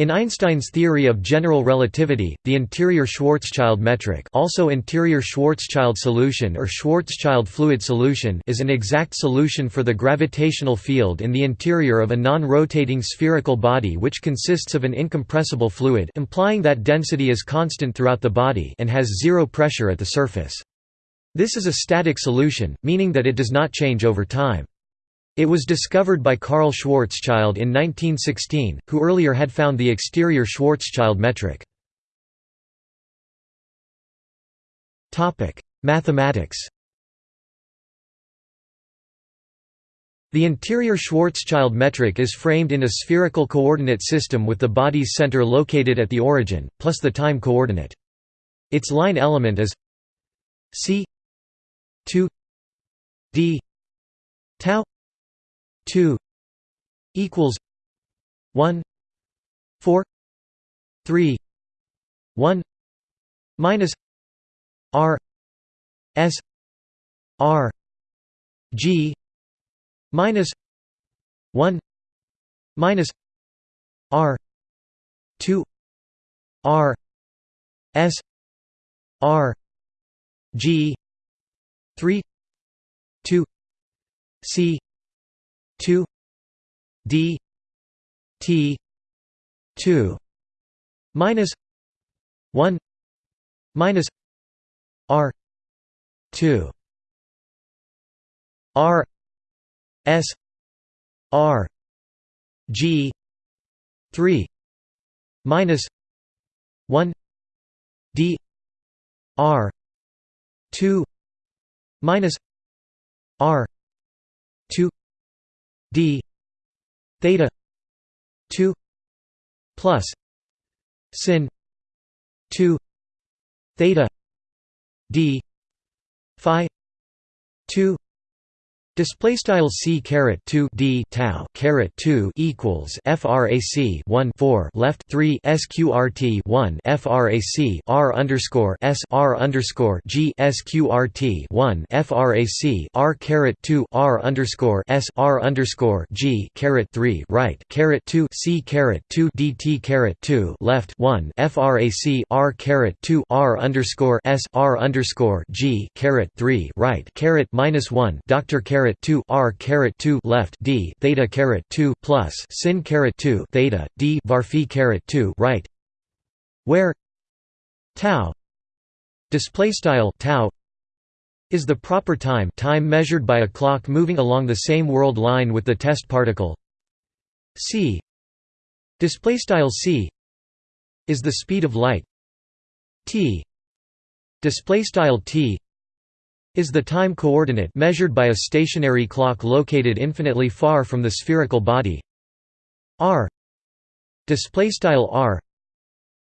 In Einstein's theory of general relativity, the interior Schwarzschild metric also interior Schwarzschild solution or Schwarzschild fluid solution is an exact solution for the gravitational field in the interior of a non-rotating spherical body which consists of an incompressible fluid implying that density is constant throughout the body and has zero pressure at the surface. This is a static solution, meaning that it does not change over time. It was discovered by Karl Schwarzschild in 1916, who earlier had found the exterior Schwarzschild metric. Mathematics The interior Schwarzschild metric is framed in a spherical coordinate system with the body's center located at the origin, plus the time coordinate. Its line element is c 2 d tau 2 equals 1 4 3 1 minus r s r g minus 1 minus r 2 r s r g 3 2 c 2 d t 2 minus 1 minus r 2 r s r g 3 minus 1 d r 2 minus r 2 d theta 2 plus sin 2 theta d phi 2 Display style c caret 2 d tau caret 2 equals frac 1 4 left 3 sqrt 1 frac r underscore s r underscore g sqrt 1 frac r caret 2 r underscore s r underscore g caret 3 right caret 2 c caret 2 dt caret 2 left 1 frac r caret 2 r underscore s r underscore g caret 3 right caret minus 1 doctor caret caret 2 r caret 2 left d theta caret 2 plus sin caret 2 theta d var phi caret 2 right. Where tau display style tau is the proper time time measured by a clock moving along the same world line with the test particle. C display style c is the speed of light. T display style t is the time coordinate measured by a stationary clock located infinitely far from the spherical body. R. Display style r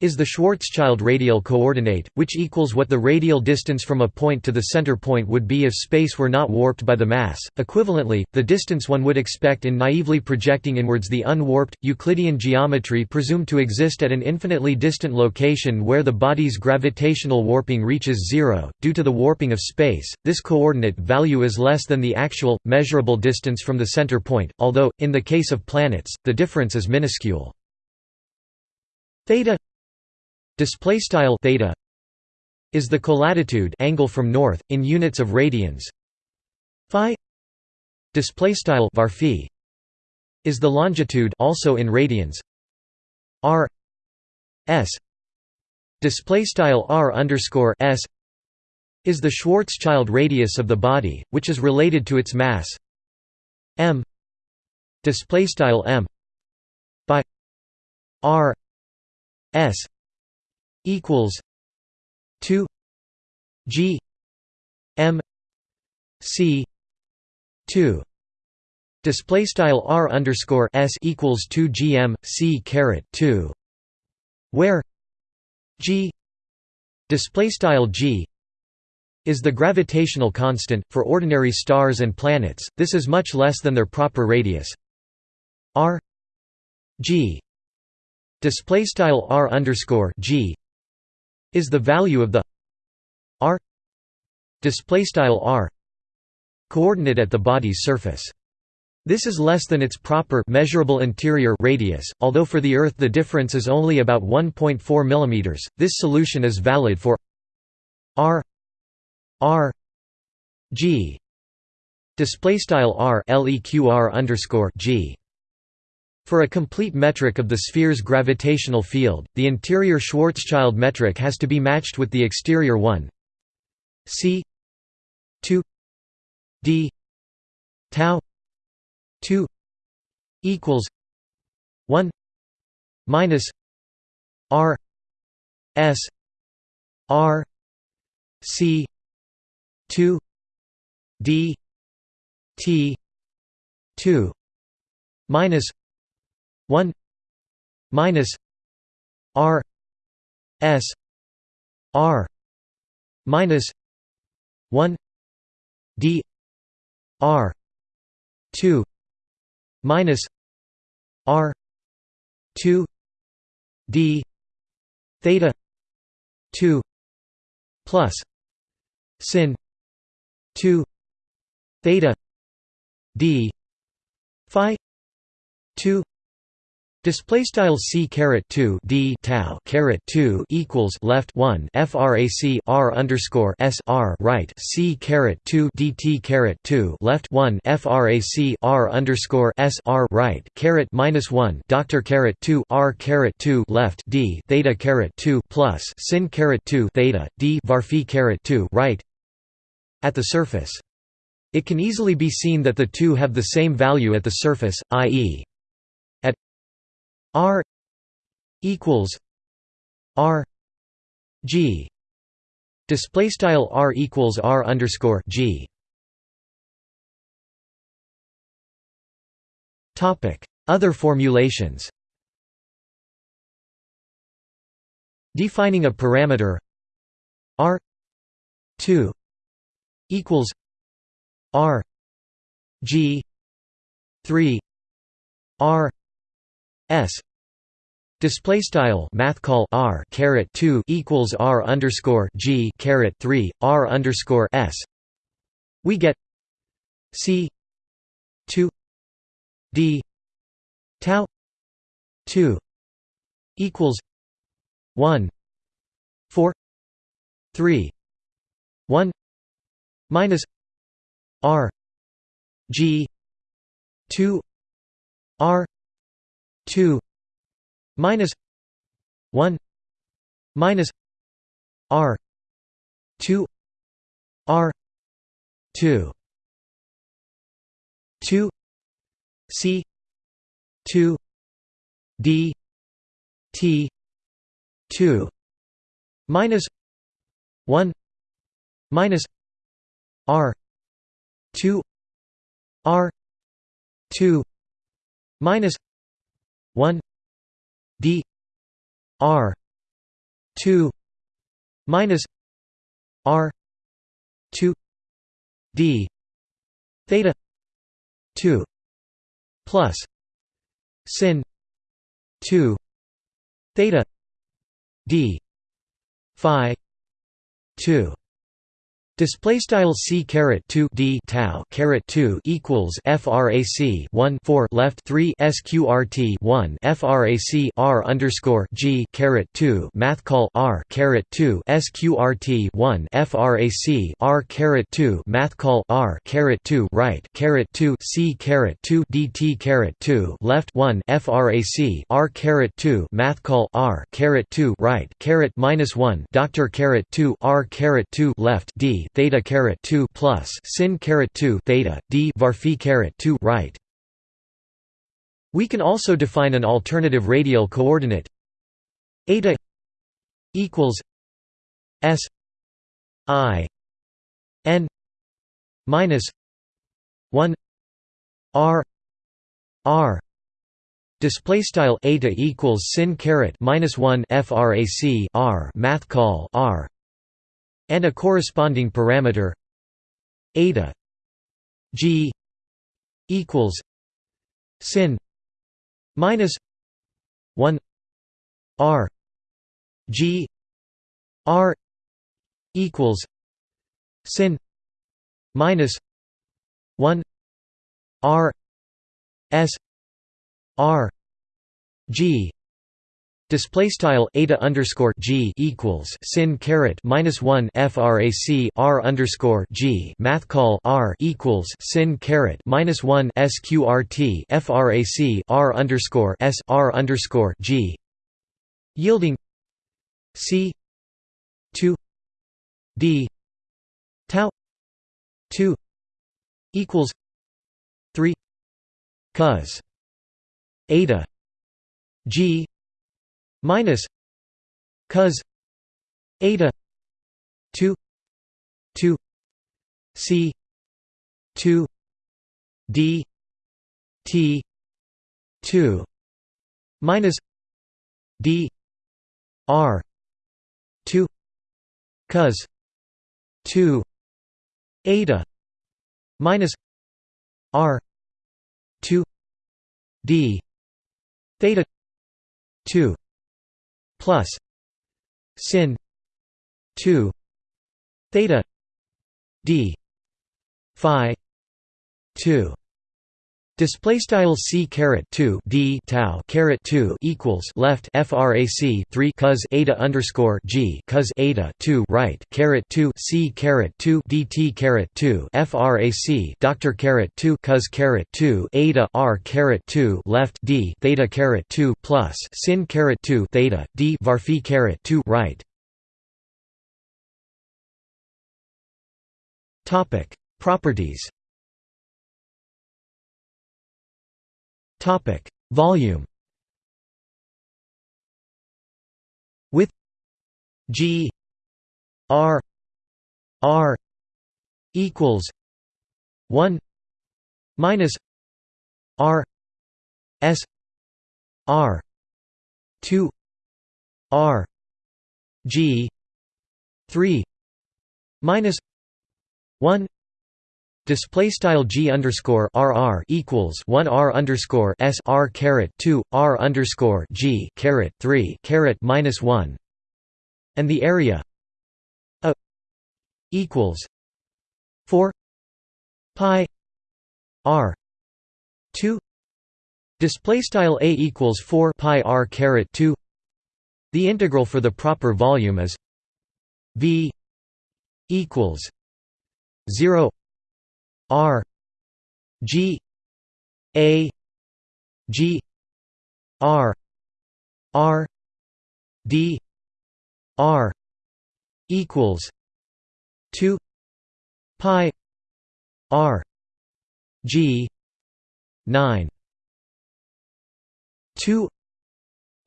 is the Schwarzschild radial coordinate, which equals what the radial distance from a point to the center point would be if space were not warped by the mass. Equivalently, the distance one would expect in naively projecting inwards the unwarped, Euclidean geometry presumed to exist at an infinitely distant location where the body's gravitational warping reaches zero. Due to the warping of space, this coordinate value is less than the actual, measurable distance from the center point, although, in the case of planets, the difference is minuscule. Theta display style theta is the colatitude angle from north in units of radians. Phi display style var phi is the longitude also in radians. R s display style r underscore s is the Schwarzschild radius of the body which is related to its mass. M display style m by r s equals two G M C two. Display style r underscore s equals 2 gm c caret 2 where g display style g is the gravitational constant for ordinary stars and planets. This is much less than their proper radius. R g display style r underscore g is the value of the r display style r coordinate at the body's surface This is less than its proper measurable interior radius, although for the Earth the difference is only about 1.4 mm. This solution is valid for r r g display style r leqr underscore g. For a complete metric of the sphere's gravitational field, the interior Schwarzschild metric has to be matched with the exterior one. C 2 d tau 2 equals 1 minus r s r c 2 d t 2 minus 1 minus r s r minus 1 d r 2 minus r 2 d theta 2 plus sin 2 theta d phi 2 Display style c caret two d tau caret two equals left one frac r underscore s r right c caret two dt caret two left one frac r underscore s r right caret minus one doctor caret two r caret two left d theta caret two plus sin caret two theta d varphi caret two right at the surface. It can easily be seen that the two have the same value at the surface, i.e R equals R G. Display style R equals R underscore G. Topic. Other formulations. Defining a parameter. R 2 equals R G 3 R S. Display style math call R caret 2 equals R underscore G caret 3 R underscore S. We get C 2 D tau 2 equals 1 4 3 1 minus R G 2 R 2 minus 1 minus r 2 r 2 2 c 2 d t 2 minus 1 minus r 2 r 2 minus 1 d r 2 minus r 2 d theta 2 plus sin 2 theta d phi 2 Display style c caret two d tau caret two equals frac one four left three sqrt one frac r underscore g caret two math call r caret two sqrt one frac r caret two math call r caret two right caret two c caret two dt caret two left one frac r caret two math call r caret two right caret minus one doctor caret two r caret two left d theta caret 2 plus sin caret 2 theta d varphi caret 2 right. We can also define an alternative radial coordinate eta equals s i n minus 1 r r display style eta equals sin caret minus 1 frac r math call r and a corresponding parameter eta g equals sin minus 1 r g r equals sin minus 1 r S R G Display style eta underscore g equals sin caret minus one frac r underscore g math call r equals sin caret minus one sqrt frac r underscore s r underscore g. Yielding c two d tau two equals three cos eta g minus cos eta 2 2 c 2 d t 2 minus d r 2 cos 2 eta minus r 2 d theta 2 plus sin 2 theta d phi 2 Display style c caret 2 d tau caret 2 equals left frac 3 cos eta underscore g cos eta 2 right caret 2 c caret 2 dt caret 2 frac doctor caret 2 cos caret 2 eta r caret 2 left d theta caret 2 plus sin caret 2 theta d var phi caret 2 right. Topic properties. Topic: Volume. With G R R equals 1 minus R S R 2 R G 3 minus 1 Display style g underscore rr equals one r underscore s r caret two r underscore g caret three caret minus one, and the area a equals four pi r two. Display style a equals four pi r caret two. The integral for the proper volume is v equals zero R G A G R R D R equals two pi R G nine. Two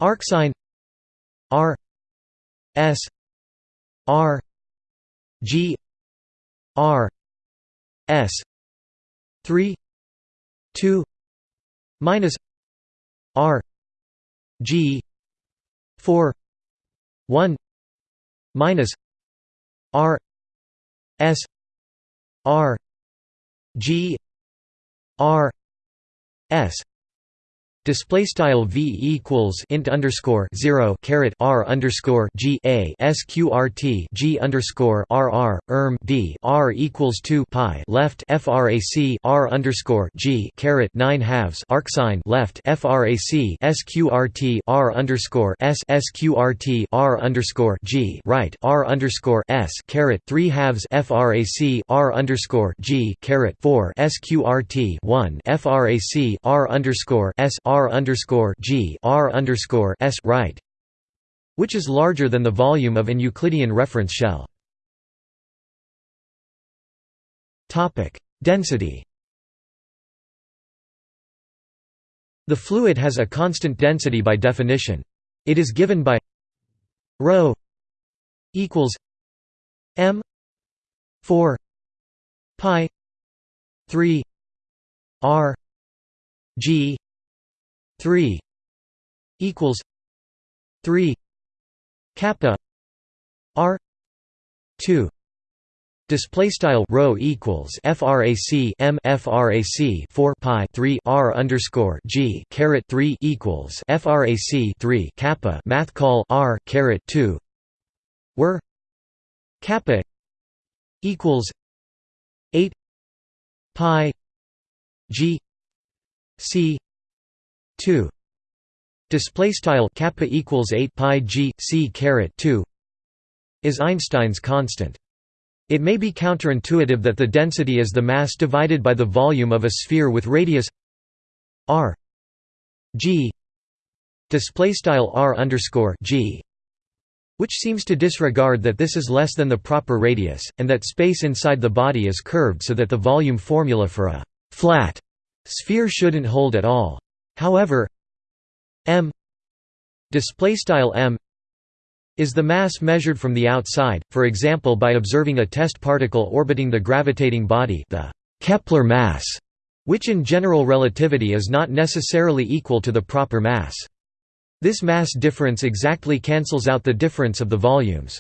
arcsine R S R G R S three two minus R G four one minus R S R G R S display style v equals int underscore zero caret r underscore g a sqrt g underscore r r erm d r equals two pi left frac r underscore g caret nine halves arcsine left frac sqrt r underscore s sqrt r underscore g right r underscore s caret three halves frac r underscore g caret four sqrt one frac r underscore s r r underscore g r underscore s right, which is larger than the volume of an Euclidean reference shell. Topic: Density. The fluid has a constant density by definition. It is given by rho equals m 4 pi 3 r g 3 equals 3 kappa r 2 Display style rho equals frac m frac 4 pi 3 r underscore g caret 3 equals frac 3 kappa math call r caret 2 where kappa equals 8 pi g c 2 display style kappa equals 8 pi g c caret 2 is Einstein's constant. It may be counterintuitive that the density is the mass divided by the volume of a sphere with radius r g display style r underscore g which seems to disregard that this is less than the proper radius, and that space inside the body is curved so that the volume formula for a «flat» sphere shouldn't hold at all. However m display style m is the mass measured from the outside, for example by observing a test particle orbiting the gravitating body the Kepler mass, which in general relativity is not necessarily equal to the proper mass. This mass difference exactly cancels out the difference of the volumes.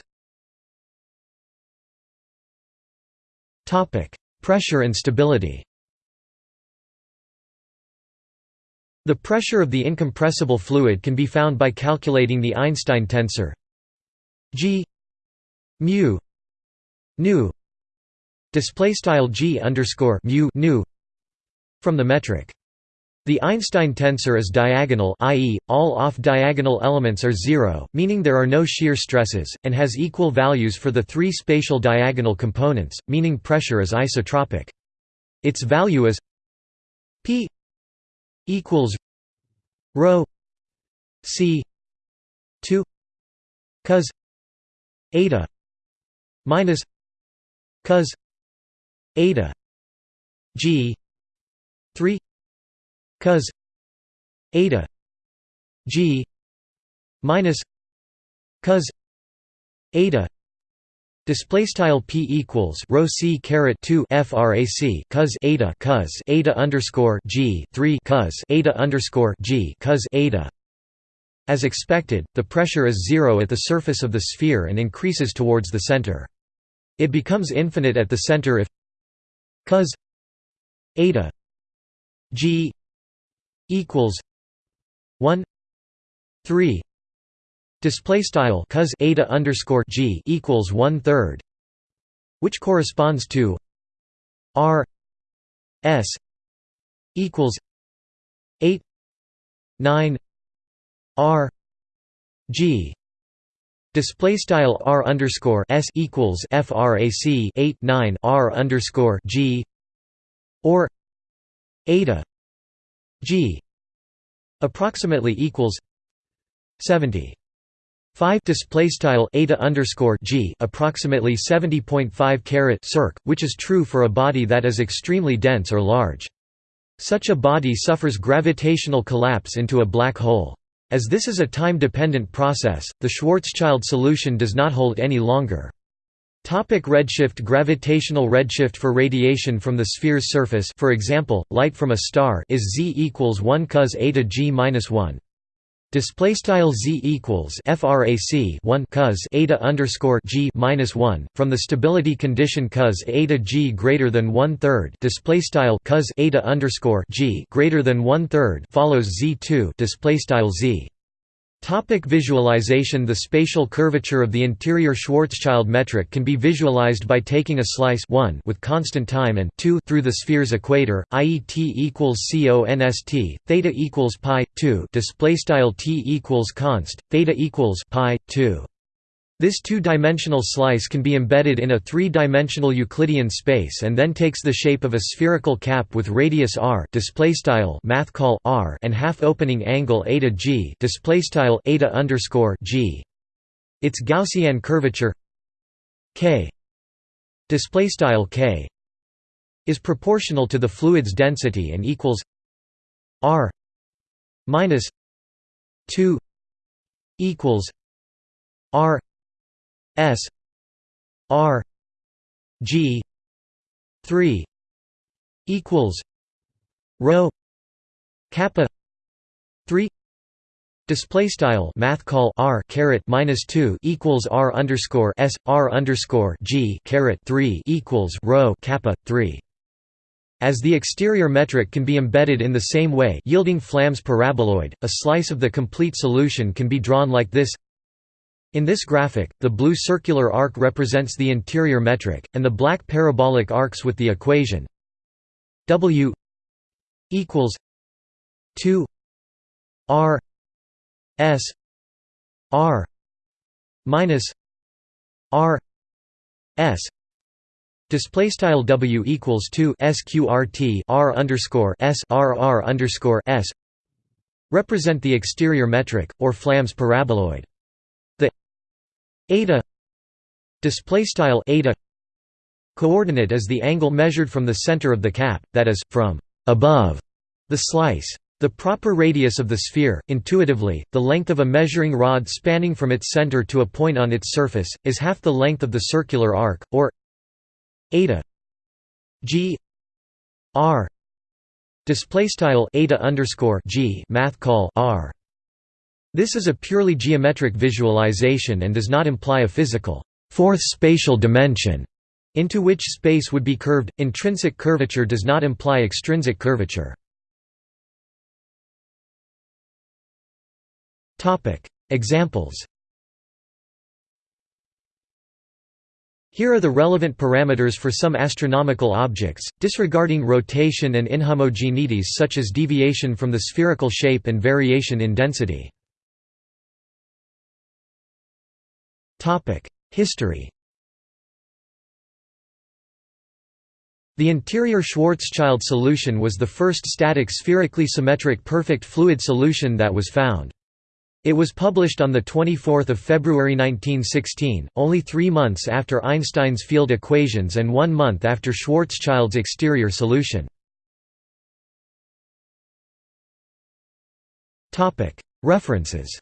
Pressure and stability The pressure of the incompressible fluid can be found by calculating the Einstein tensor g mu nu display style g underscore mu nu from the metric the Einstein tensor is diagonal i.e., all off-diagonal elements are zero, meaning there are no shear stresses, and has equal values for the three spatial diagonal components, meaning pressure is isotropic. Its value is p equals rho c 2 cos eta minus cos eta g 3 cos eta g minus cos eta Display style p equals rho c caret two frac cos eta cos eta underscore g three cos eta underscore g cos eta. As expected, the pressure is zero at the surface of the sphere and increases towards the center. It becomes infinite at the center if cos eta g equals 1 3 display style cos eta underscore g equals one third which corresponds to r s equals 8 9 r g. Display style r underscore s equals frac 8 9 r underscore g or eta g approximately equals 70 5 display style eta underscore g approximately 70.5 caret circ, which is true for a body that is extremely dense or large. Such a body suffers gravitational collapse into a black hole. As this is a time-dependent process, the Schwarzschild solution does not hold any longer. Topic redshift Gravitational redshift for radiation from the sphere's surface for example, light from a star is z equals 1 cos eta g minus 1. Display style z equals frac 1 cos eta underscore g minus 1 from the stability condition cos eta g greater than one third. Display style cos eta underscore g greater than one third follows z2. Display style z Topic visualization The spatial curvature of the interior Schwarzschild metric can be visualized by taking a slice 1 with constant time and 2 through the sphere's equator, i.e. t equals const, theta equals pi 2 display style t equals const, theta equals pi 2. This two-dimensional slice can be embedded in a three-dimensional Euclidean space and then takes the shape of a spherical cap with radius r r and half-opening angle eta g. Its Gaussian curvature k k is proportional to the fluid's density and equals r minus 2 equals r S R G three equals rho kappa three Display style math call r caret minus two equals r underscore s r underscore g caret three equals rho kappa three. As the exterior metric can be embedded in the same way, yielding Flamm's paraboloid, a slice of the complete solution can be drawn like this. In this graphic, the blue circular arc represents the interior metric, and the black parabolic arcs with the equation w equals 2 r s r minus r s. Display style w equals 2 sqrt r underscore s r r underscore s. Represent the exterior metric or Flamm's paraboloid eta display style eta coordinate is the angle measured from the center of the cap that is from above the slice the proper radius of the sphere, intuitively, the length of a measuring rod spanning from its center to a point on its surface, is half the length of the circular arc, or eta g r display style eta underscore g math call r. This is a purely geometric visualization and does not imply a physical fourth spatial dimension into which space would be curved. Intrinsic curvature does not imply extrinsic curvature. Topic: Examples Here are the relevant parameters for some astronomical objects, disregarding rotation and inhomogeneities such as deviation from the spherical shape and variation in density. History The interior Schwarzschild solution was the first static spherically symmetric perfect fluid solution that was found. It was published on 24 February 1916, only three months after Einstein's field equations and one month after Schwarzschild's exterior solution. References